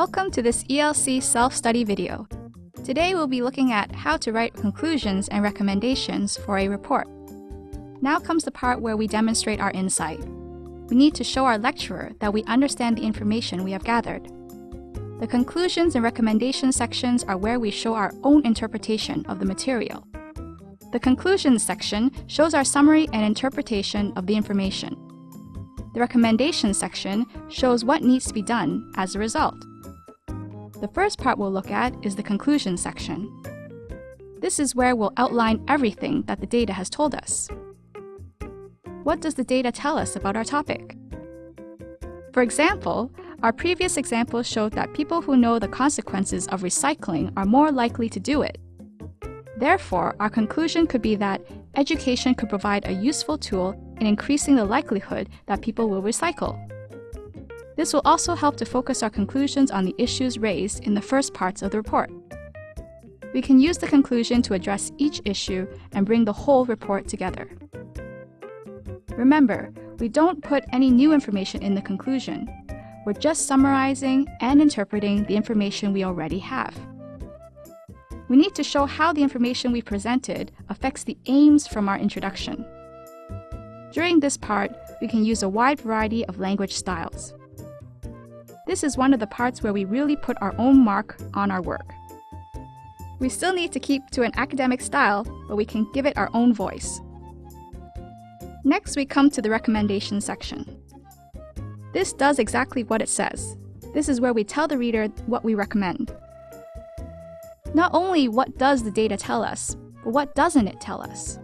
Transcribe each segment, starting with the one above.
Welcome to this ELC self-study video. Today we'll be looking at how to write conclusions and recommendations for a report. Now comes the part where we demonstrate our insight. We need to show our lecturer that we understand the information we have gathered. The conclusions and recommendations sections are where we show our own interpretation of the material. The conclusions section shows our summary and interpretation of the information. The recommendations section shows what needs to be done as a result. The first part we'll look at is the conclusion section. This is where we'll outline everything that the data has told us. What does the data tell us about our topic? For example, our previous example showed that people who know the consequences of recycling are more likely to do it. Therefore, our conclusion could be that education could provide a useful tool in increasing the likelihood that people will recycle. This will also help to focus our conclusions on the issues raised in the first parts of the report. We can use the conclusion to address each issue and bring the whole report together. Remember, we don't put any new information in the conclusion. We're just summarizing and interpreting the information we already have. We need to show how the information we presented affects the aims from our introduction. During this part, we can use a wide variety of language styles. This is one of the parts where we really put our own mark on our work. We still need to keep to an academic style, but we can give it our own voice. Next, we come to the recommendation section. This does exactly what it says. This is where we tell the reader what we recommend. Not only what does the data tell us, but what doesn't it tell us?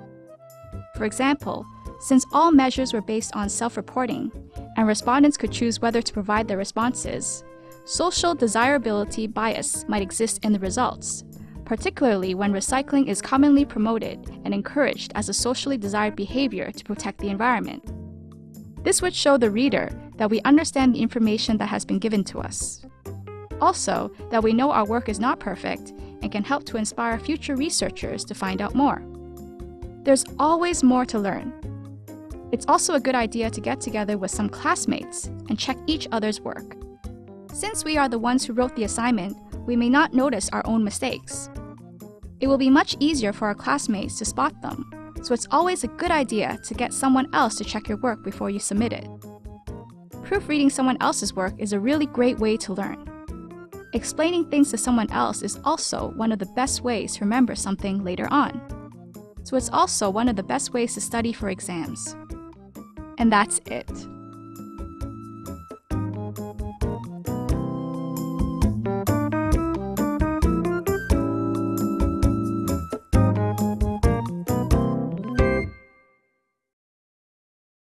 For example, since all measures were based on self-reporting, and respondents could choose whether to provide their responses, social desirability bias might exist in the results, particularly when recycling is commonly promoted and encouraged as a socially desired behavior to protect the environment. This would show the reader that we understand the information that has been given to us. Also, that we know our work is not perfect and can help to inspire future researchers to find out more. There's always more to learn, it's also a good idea to get together with some classmates and check each other's work. Since we are the ones who wrote the assignment, we may not notice our own mistakes. It will be much easier for our classmates to spot them, so it's always a good idea to get someone else to check your work before you submit it. Proofreading someone else's work is a really great way to learn. Explaining things to someone else is also one of the best ways to remember something later on. So it's also one of the best ways to study for exams. And that's it.